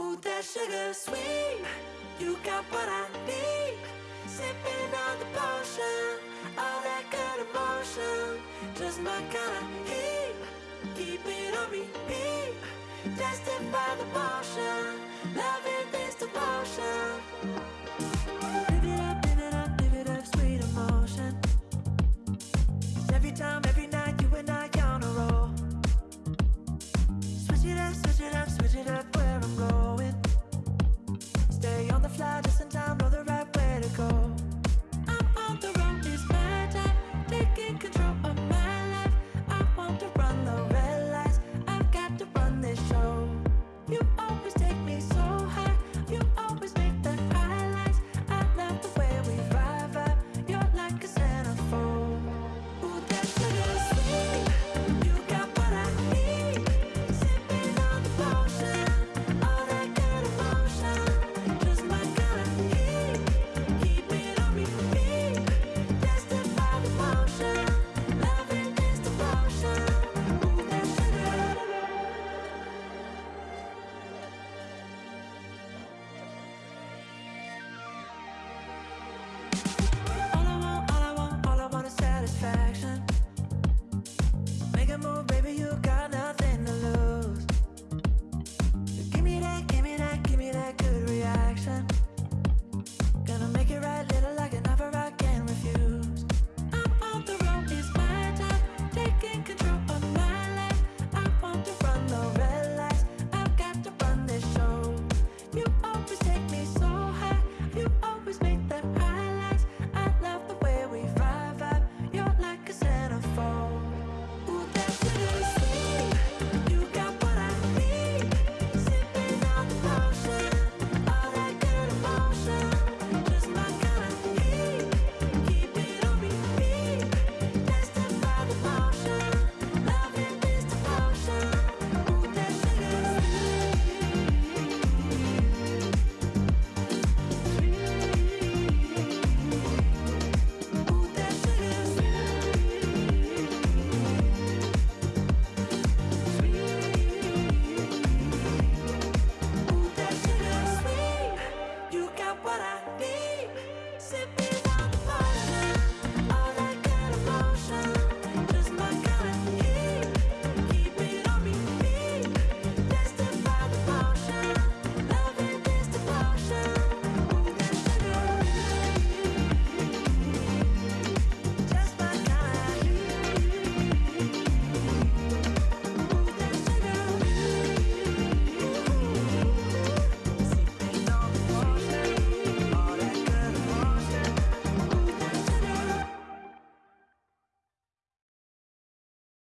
Ooh, that sugar sweet, you got what I need. Sipping on the potion, all that good emotion. Just my kind of heat, keep it on repeat. Tested by the potion, loving this devotion. Live it up, live it up, live it up, sweet emotion. Every time, every